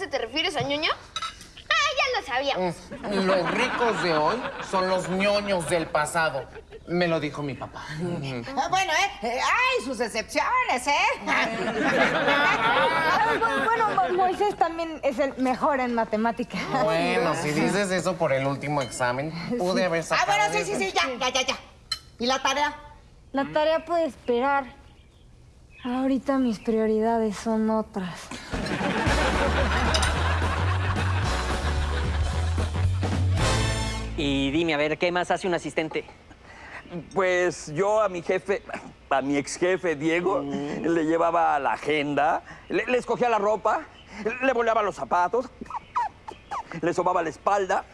clase te refieres a ñoño? Ah, ya lo sabía. Mm, Los ricos de hoy son los ñoños del pasado. Me lo dijo mi papá. Ah, Bueno, ¿eh? Eh, Hay sus excepciones, ¿eh? Ah, bu- Bueno, Mo- Moisés también es el mejor en matemáticas. Bueno, si dices eso por el último examen, pude haber Ah, sacado... bueno, sí, sí, sí, ya, ya, ya, ya. ¿Y la tarea? La tarea puede esperar. Ahorita mis prioridades son otras. Y dime, a ver, ¿qué más hace un asistente? Pues yo a mi jefe, a mi ex jefe Diego, le llevaba la agenda, le, le escogía la ropa, le boleaba los zapatos, le sobaba la espalda.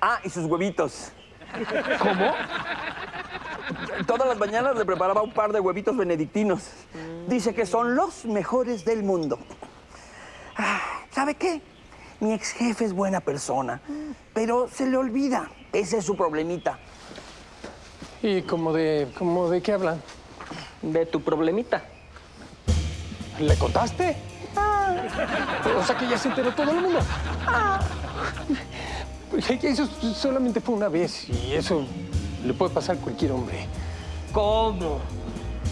Ah, y sus huevitos. ¿Cómo? Todas las mañanas le preparaba un par de huevitos benedictinos. Dice que son los mejores del mundo. Ah, ¿Sabe qué? Mi ex jefe es buena persona, pero se le olvida. Ese es su problemita. ¿Y como de, como de qué hablan? De tu problemita. ¿Le contaste? O sea que ya se enteró todo el mundo. Pues, Eso solamente fue una vez y eso le puede pasar a cualquier hombre. ¿Cómo?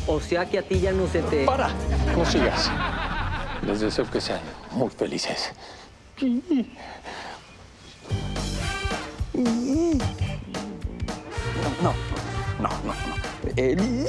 O sea que a ti ya no se te... ¡Para! No sigas. Les deseo que sean muy felices. No, no, no, no. no. El-